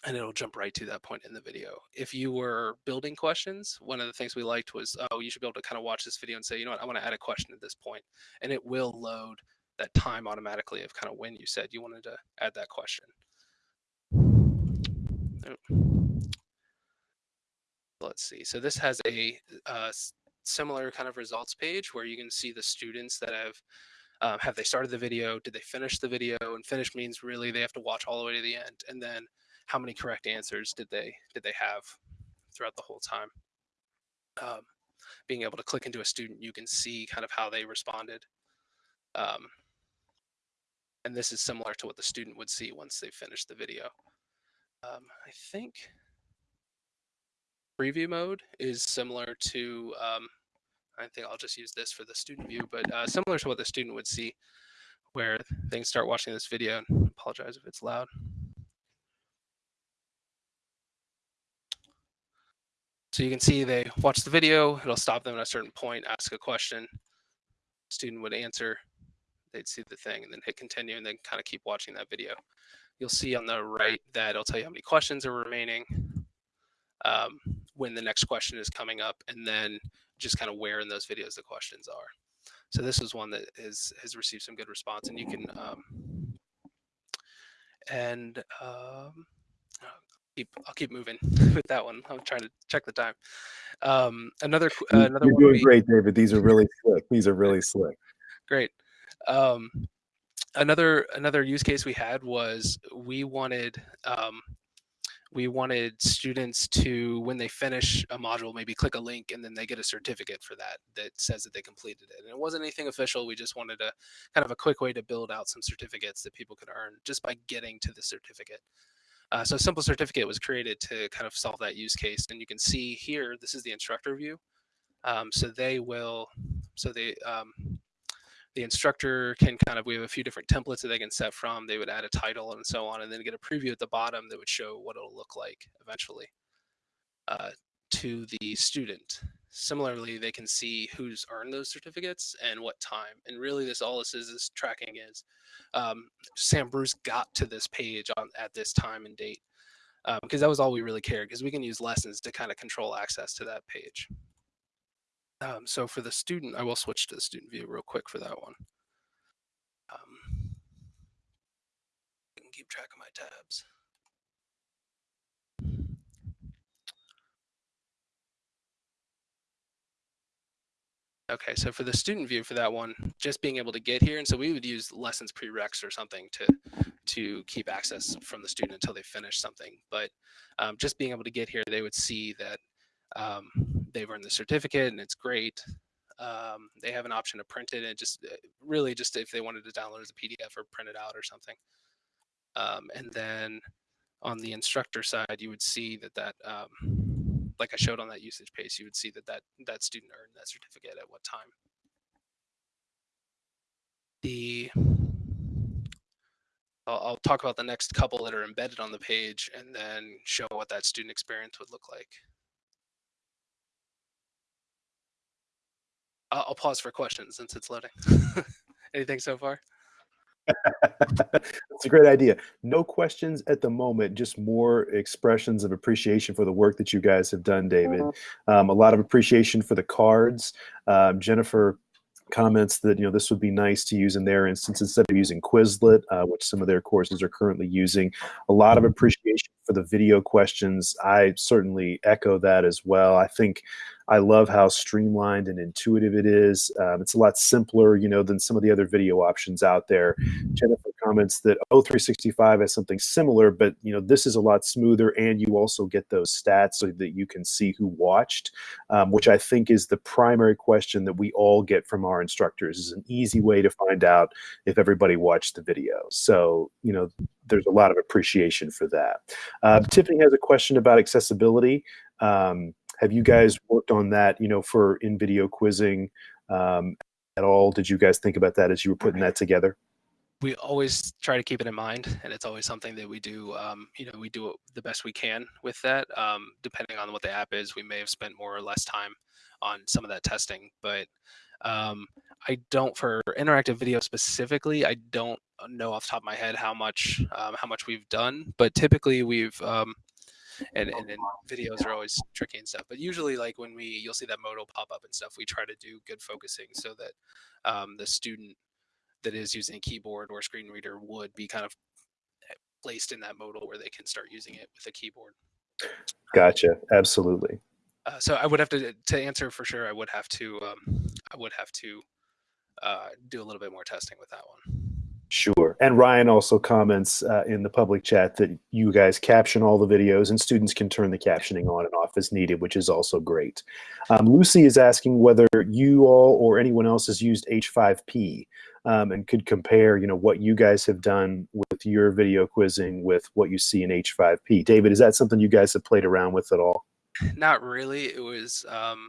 and it'll jump right to that point in the video. If you were building questions, one of the things we liked was, oh, you should be able to kind of watch this video and say, you know what, I want to add a question at this point, and it will load that time automatically of kind of when you said you wanted to add that question. Let's see. So this has a uh, similar kind of results page where you can see the students that have um, have they started the video? Did they finish the video? And finish means really they have to watch all the way to the end. And then how many correct answers did they did they have throughout the whole time? Um, being able to click into a student, you can see kind of how they responded. Um, and this is similar to what the student would see once they finish the video. Um, I think preview mode is similar to, um, I think I'll just use this for the student view, but uh, similar to what the student would see where can start watching this video. And apologize if it's loud. So you can see they watch the video, it'll stop them at a certain point, ask a question, student would answer, they'd see the thing and then hit continue and then kind of keep watching that video. You'll see on the right that it'll tell you how many questions are remaining, um, when the next question is coming up, and then just kind of where in those videos the questions are. So this is one that is, has received some good response and you can, um, and um, keep, I'll keep moving with that one. I'm trying to check the time. Um, another, uh, another You're doing we, great, David. These are really slick. These are really slick. Great. Um, another another use case we had was we wanted um, we wanted students to when they finish a module maybe click a link and then they get a certificate for that that says that they completed it. And it wasn't anything official we just wanted a kind of a quick way to build out some certificates that people could earn just by getting to the certificate. Uh, so a simple certificate was created to kind of solve that use case and you can see here this is the instructor view. Um, so they will so they um, the instructor can kind of, we have a few different templates that they can set from. They would add a title and so on, and then get a preview at the bottom that would show what it'll look like eventually uh, to the student. Similarly, they can see who's earned those certificates and what time. And really, this all this is is tracking is um, Sam Bruce got to this page on at this time and date because um, that was all we really cared because we can use lessons to kind of control access to that page. Um, so for the student, I will switch to the student view real quick for that one. Um, I can keep track of my tabs. Okay, so for the student view for that one, just being able to get here, and so we would use lessons prereqs or something to to keep access from the student until they finish something. But um, just being able to get here, they would see that um, they've earned the certificate and it's great. Um, they have an option to print it and just uh, really just if they wanted to download as a PDF or print it out or something. Um, and then on the instructor side, you would see that that, um, like I showed on that usage page, you would see that that, that student earned that certificate at what time. The I'll, I'll talk about the next couple that are embedded on the page and then show what that student experience would look like. I'll, I'll pause for questions since it's loading. Anything so far? That's a great idea. No questions at the moment, just more expressions of appreciation for the work that you guys have done, David. Um, a lot of appreciation for the cards. Um, Jennifer comments that you know this would be nice to use in their instance instead of using Quizlet, uh, which some of their courses are currently using. A lot of appreciation for the video questions. I certainly echo that as well. I think I love how streamlined and intuitive it is. Um, it's a lot simpler, you know, than some of the other video options out there. Jennifer comments that O365 has something similar, but you know, this is a lot smoother, and you also get those stats so that you can see who watched, um, which I think is the primary question that we all get from our instructors. Is an easy way to find out if everybody watched the video. So you know, there's a lot of appreciation for that. Uh, Tiffany has a question about accessibility. Um, have you guys worked on that, you know, for in video quizzing um, at all? Did you guys think about that as you were putting that together? We always try to keep it in mind, and it's always something that we do. Um, you know, we do the best we can with that. Um, depending on what the app is, we may have spent more or less time on some of that testing, but um, I don't for interactive video specifically. I don't know off the top of my head how much um, how much we've done, but typically we've um, and, and then videos are always tricky and stuff. But usually, like when we you'll see that modal pop up and stuff, we try to do good focusing so that um, the student that is using a keyboard or screen reader would be kind of eh, placed in that modal where they can start using it with a keyboard. Gotcha. Absolutely. Uh, so I would have to to answer for sure. I would have to um, I would have to uh, do a little bit more testing with that one. Sure. And Ryan also comments uh, in the public chat that you guys caption all the videos and students can turn the captioning on and off as needed, which is also great. Um, Lucy is asking whether you all or anyone else has used H5P um, and could compare, you know, what you guys have done with your video quizzing with what you see in H5P. David, is that something you guys have played around with at all? Not really. It was um,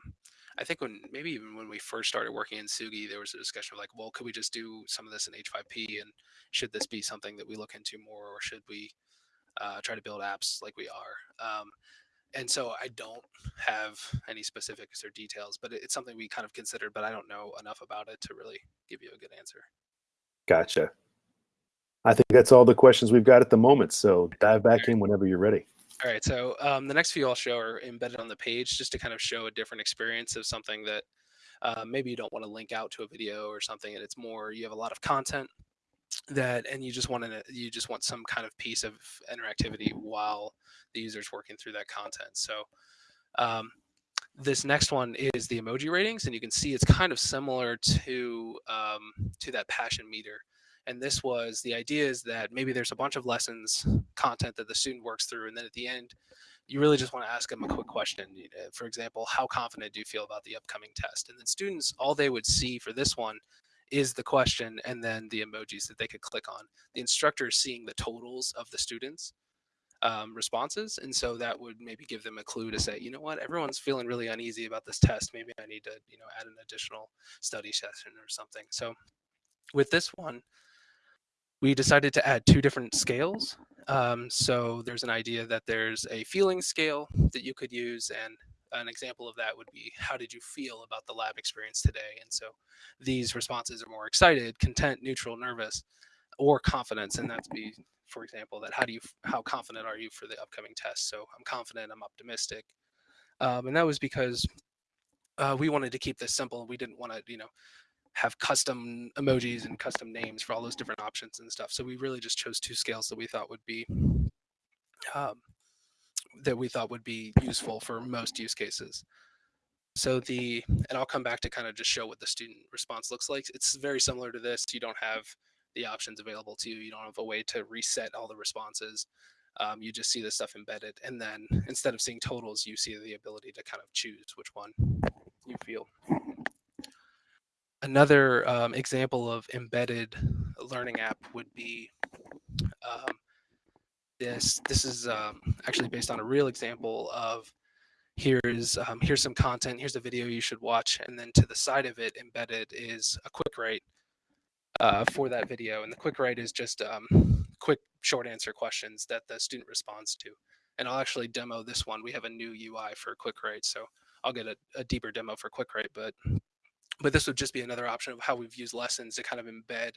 I think when maybe even when we first started working in Tsugi, there was a discussion of like, well, could we just do some of this in H5P, and should this be something that we look into more, or should we uh, try to build apps like we are? Um, and so I don't have any specifics or details, but it's something we kind of considered, but I don't know enough about it to really give you a good answer. Gotcha. I think that's all the questions we've got at the moment. So dive back in whenever you're ready. All right, so um, the next few I'll show are embedded on the page just to kind of show a different experience of something that uh, maybe you don't want to link out to a video or something, and it's more you have a lot of content that, and you just want to you just want some kind of piece of interactivity while the user's working through that content. So um, this next one is the emoji ratings, and you can see it's kind of similar to um, to that passion meter. And this was the idea is that maybe there's a bunch of lessons content that the student works through, and then at the end, you really just want to ask them a quick question. For example, how confident do you feel about the upcoming test? And then students, all they would see for this one is the question and then the emojis that they could click on. The instructor is seeing the totals of the students. Um, responses and so that would maybe give them a clue to say you know what everyone's feeling really uneasy about this test maybe i need to you know add an additional study session or something so with this one we decided to add two different scales. Um, so there's an idea that there's a feeling scale that you could use and an example of that would be how did you feel about the lab experience today? And so these responses are more excited content neutral nervous or confidence. And that's be for example that how do you how confident are you for the upcoming test? So i'm confident i'm optimistic. Um, and that was because uh, we wanted to keep this simple. We didn't want to you know have custom emojis and custom names for all those different options and stuff. So we really just chose two scales that we thought would be um, that we thought would be useful for most use cases. So the, and I'll come back to kind of just show what the student response looks like. It's very similar to this. You don't have the options available to you. You don't have a way to reset all the responses. Um, you just see the stuff embedded. And then instead of seeing totals, you see the ability to kind of choose which one you feel another um, example of embedded learning app would be um, this. This is um, actually based on a real example of here's um, here's some content, here's a video you should watch, and then to the side of it embedded is a quick write uh, for that video. And the quick write is just um, quick short answer questions that the student responds to. And I'll actually demo this one. We have a new UI for quick write, so I'll get a, a deeper demo for quick write, but but this would just be another option of how we've used lessons to kind of embed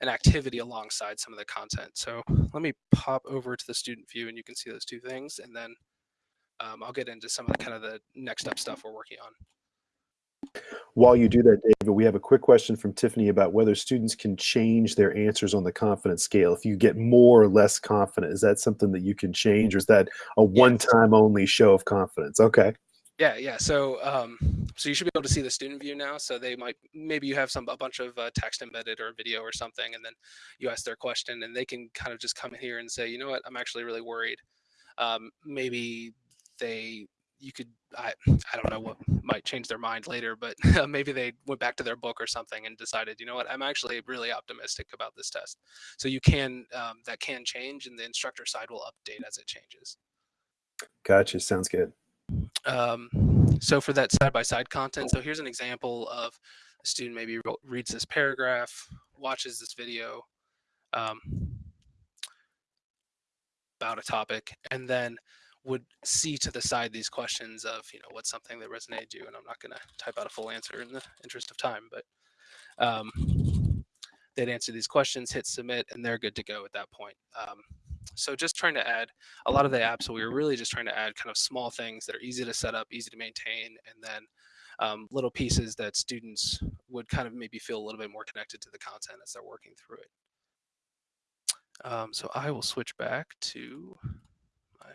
an activity alongside some of the content. So let me pop over to the student view and you can see those two things. And then um, I'll get into some of the kind of the next up stuff we're working on. While you do that, David, we have a quick question from Tiffany about whether students can change their answers on the confidence scale. If you get more or less confident, is that something that you can change, or is that a one-time only show of confidence? Okay. Yeah, yeah. So, um, so you should be able to see the student view now. So they might, maybe you have some a bunch of uh, text embedded or video or something, and then you ask their question, and they can kind of just come in here and say, you know what, I'm actually really worried. Um, maybe they you could I I don't know what might change their mind later, but maybe they went back to their book or something and decided, you know what, I'm actually really optimistic about this test. So you can um, that can change, and the instructor side will update as it changes. Gotcha. Sounds good. Um, so for that side by side content, so here's an example of a student maybe reads this paragraph, watches this video um, about a topic, and then would see to the side these questions of, you know, what's something that resonated you? And I'm not going to type out a full answer in the interest of time, but um, they'd answer these questions, hit submit, and they're good to go at that point. Um, so just trying to add a lot of the apps, so we were really just trying to add kind of small things that are easy to set up, easy to maintain, and then um, little pieces that students would kind of maybe feel a little bit more connected to the content as they're working through it. Um, so I will switch back to my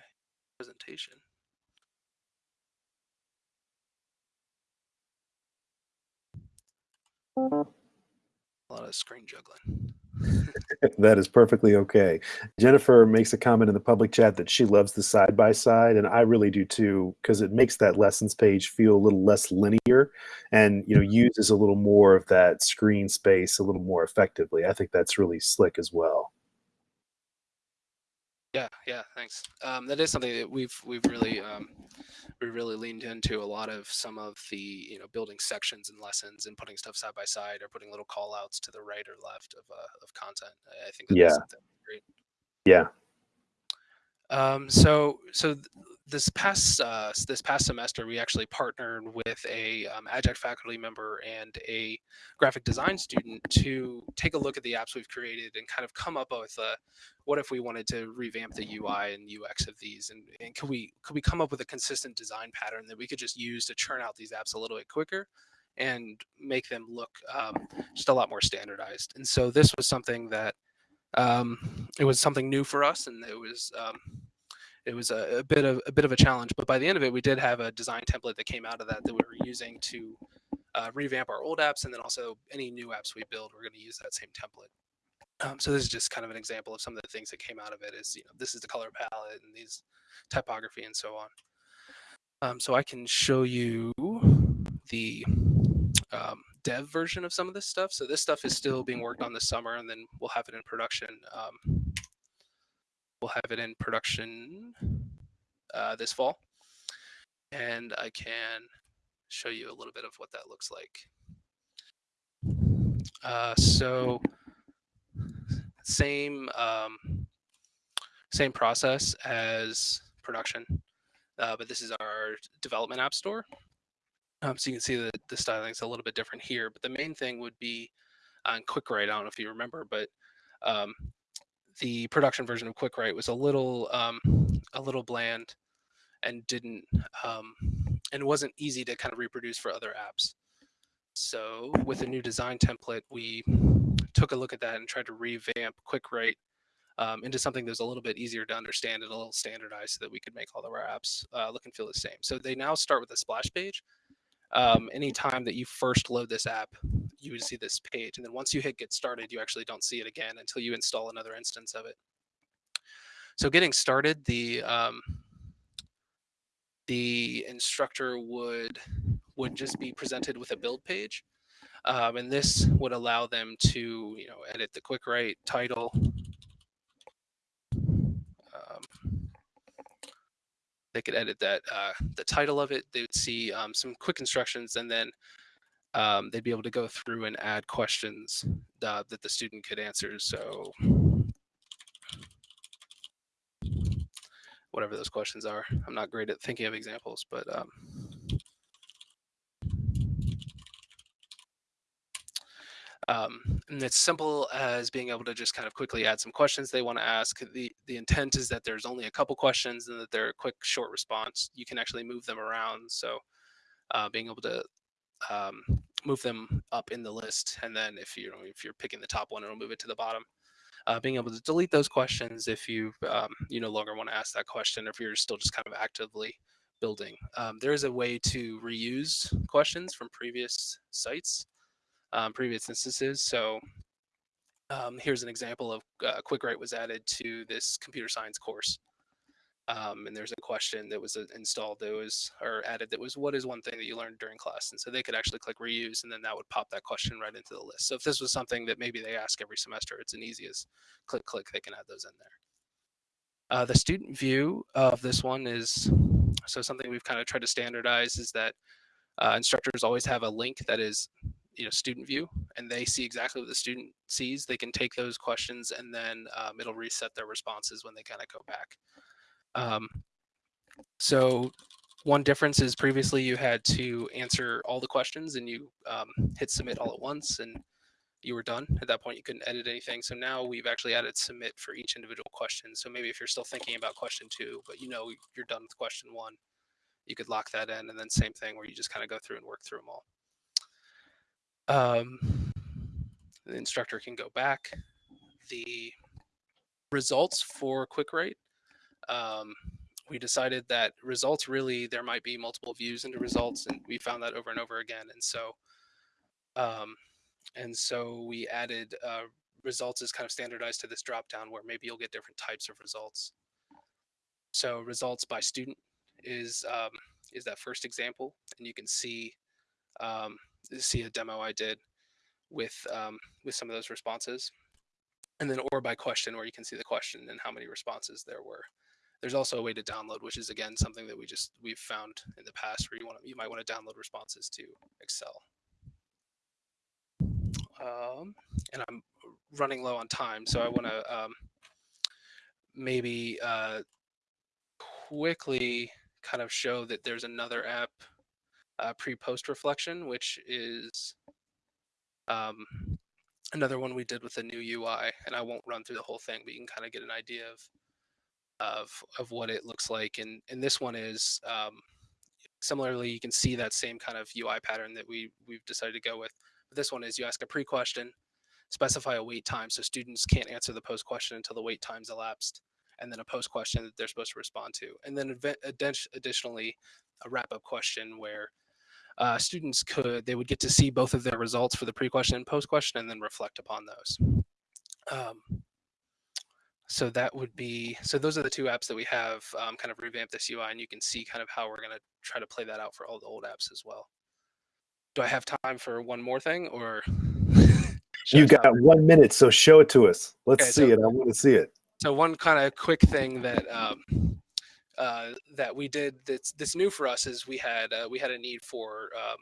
presentation. A lot of screen juggling. that is perfectly okay. Jennifer makes a comment in the public chat that she loves the side by side, and I really do too, because it makes that lessons page feel a little less linear, and you know uses a little more of that screen space a little more effectively. I think that's really slick as well. Yeah, yeah, thanks. Um, that is something that we've we've really um, we really leaned into a lot of some of the you know building sections and lessons and putting stuff side by side or putting little call outs to the right or left of uh, of content. I think yeah. great. Yeah. Um, so so this past uh, this past semester, we actually partnered with a um, adjunct faculty member and a graphic design student to take a look at the apps we've created and kind of come up with a, what if we wanted to revamp the UI and UX of these, and, and could we could we come up with a consistent design pattern that we could just use to churn out these apps a little bit quicker and make them look um, just a lot more standardized. And so this was something that um, it was something new for us, and it was um, it was a, a, bit of a bit of a challenge. But by the end of it, we did have a design template that came out of that that we were using to uh, revamp our old apps, and then also any new apps we build, we're going to use that same template. Um, so this is just kind of an example of some of the things that came out of it. Is you know this is the color palette and these typography and so on. Um, so I can show you the um, dev version of some of this stuff. So this stuff is still being worked on this summer, and then we'll have it in production um, we'll have it in production uh, this fall. And I can show you a little bit of what that looks like. Uh, so same um, same process as production, uh, but this is our development app store. Um, so you can see that the styling is a little bit different here, but the main thing would be on QuickWrite. I don't know if you remember, but um, the production version of QuickWrite was a little um, a little bland and didn't um, and wasn't easy to kind of reproduce for other apps. So with a new design template, we took a look at that and tried to revamp QuickWrite um, into something that was a little bit easier to understand and a little standardized so that we could make all of our apps uh, look and feel the same. So they now start with a splash page. Um, anytime that you first load this app, you would see this page. And then once you hit get started, you actually don't see it again until you install another instance of it. So getting started, the um, the instructor would would just be presented with a build page. Um, and this would allow them to, you know, edit the quick write title. They could edit that uh, the title of it. They would see um, some quick instructions, and then um, they'd be able to go through and add questions uh, that the student could answer. So whatever those questions are, I'm not great at thinking of examples, but um, Um, and it's simple as being able to just kind of quickly add some questions they want to ask. The the intent is that there's only a couple questions and that they're a quick, short response. You can actually move them around. So uh, being able to um, move them up in the list, and then if you know if you're picking the top one, it'll move it to the bottom. Uh, being able to delete those questions if you um, you no longer want to ask that question, if you're still just kind of actively building. Um, there is a way to reuse questions from previous sites, um, previous instances. So um, here's an example of uh, QuickWrite was added to this computer science course. Um, and there's a question that was uh, installed that was or added that was what is one thing that you learned during class and so they could actually click reuse and then that would pop that question right into the list so if this was something that maybe they ask every semester it's an easiest click click they can add those in there uh, the student view of this one is so something we've kind of tried to standardize is that uh, instructors always have a link that is you know student view and they see exactly what the student sees they can take those questions and then um, it'll reset their responses when they kind of go back um, so one difference is previously you had to answer all the questions and you um, hit submit all at once and you were done. At that point, you couldn't edit anything. So now we've actually added submit for each individual question. So maybe if you're still thinking about question two, but you know you're done with question one, you could lock that in. And then same thing where you just kind of go through and work through them all. Um, the instructor can go back. The results for QuickWrite um, we decided that results really there might be multiple views into results and we found that over and over again and so um, and so we added uh, results is kind of standardized to this drop down where maybe you'll get different types of results so results by student is um, is that first example and you can see um, see a demo I did with um, with some of those responses and then or by question where you can see the question and how many responses there were there's also a way to download, which is again something that we just we've found in the past where you want to, you might want to download responses to Excel. Um, and I'm running low on time, so I want to um, maybe uh, quickly kind of show that there's another app, uh, pre-post reflection, which is um, another one we did with the new UI. And I won't run through the whole thing, but you can kind of get an idea of of of what it looks like and and this one is um, similarly you can see that same kind of UI pattern that we we've decided to go with but this one is you ask a pre-question specify a wait time so students can't answer the post question until the wait time's elapsed and then a post question that they're supposed to respond to and then additionally a wrap-up question where uh, students could they would get to see both of their results for the pre-question and post-question and then reflect upon those. Um, so that would be so those are the two apps that we have um, kind of revamped this ui and you can see kind of how we're going to try to play that out for all the old apps as well. Do i have time for one more thing or you got one minute so show it to us. Let's okay, see so, it. I want to see it. So one kind of quick thing that um, uh, that we did that's this new for us is we had uh, we had a need for um,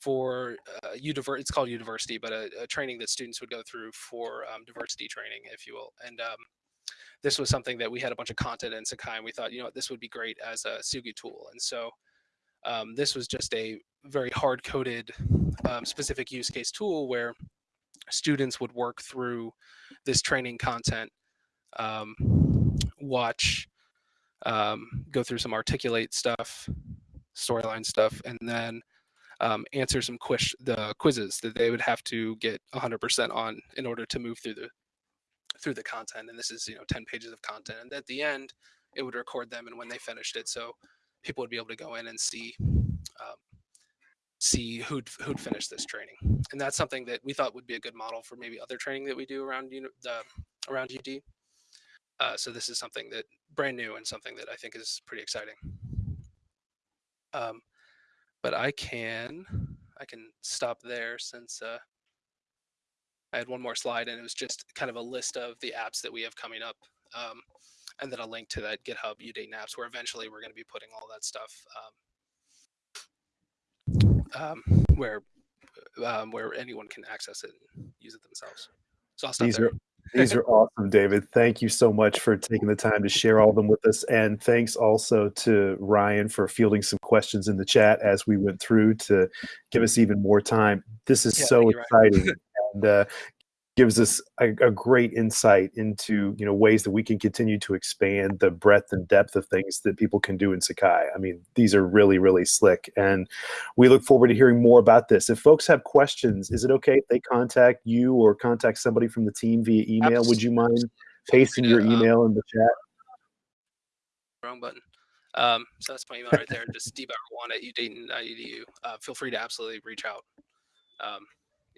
for uh, it's called university, but a, a, training that students would go through for um, diversity training, if you will. And um, this was something that we had a bunch of content in Sakai, and we thought, you know, this would be great as a Tsugi tool. And so um, this was just a very hard-coded um, specific use case tool where students would work through this training content, um, watch, um, go through some articulate stuff, storyline stuff, and then um, answer some quiz the quizzes that they would have to get 100% on in order to move through the through the content. And this is you know 10 pages of content. And at the end, it would record them and when they finished it, so people would be able to go in and see um, see who'd who'd finished this training. And that's something that we thought would be a good model for maybe other training that we do around you know, the around UD. Uh, so this is something that brand new and something that I think is pretty exciting. Um, but I can I can stop there since uh, I had one more slide and it was just kind of a list of the apps that we have coming up. Um, and then a link to that GitHub Udane apps where eventually we're going to be putting all that stuff um, um, where um, where anyone can access it and use it themselves. So I'll stop These there. Are, these are awesome, David. Thank you so much for taking the time to share all of them with us. And thanks also to Ryan for fielding some questions in the chat as we went through to give us even more time. This is yeah, so exciting. and uh, gives us a, a, great insight into you know ways that we can continue to expand the breadth and depth of things that people can do in Sakai. I mean, these are really really slick, and we look forward to hearing more about this. If folks have questions, is it okay if they contact you or contact somebody from the team via email? Absolutely. Would you mind pasting your um, email in the chat? Wrong button. Um, so that's my email right there. Just dbauer1 at udayton.edu. Uh, feel free to absolutely reach out. Um,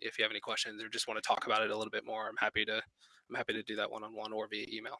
if you have any questions or just want to talk about it a little bit more, I'm happy to I'm happy to do that one on one or via email.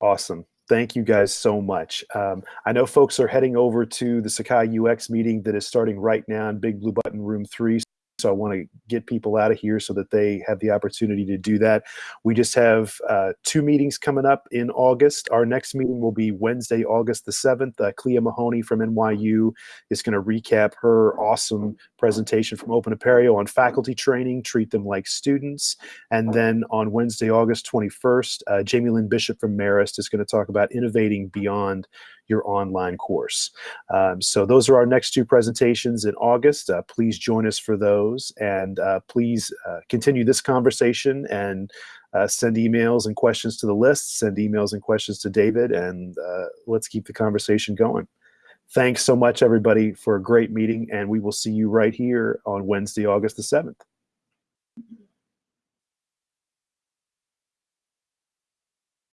Awesome. Thank you guys so much. Um, I know folks are heading over to the Sakai UX meeting that is starting right now in Big Blue Button Room 3. So I want to get people out of here so that they have the opportunity to do that. We just have uh, two meetings coming up in August. Our next meeting will be Wednesday, August the 7th. Uh, Clea Mahoney from NYU is going to recap her awesome presentation from Open Apereo on faculty training, treat them like students. And then on Wednesday, August 21st, uh, Jamie Lynn Bishop from Marist is going to talk about innovating beyond your online course. Um, so those are our next two presentations in August. Uh, please join us for those and uh, please uh, continue this conversation and uh, send emails and questions to the list, send emails and questions to David, and uh, let's keep the conversation going. Thanks so much, everybody, for a great meeting, and we will see you right here on Wednesday, August the 7th.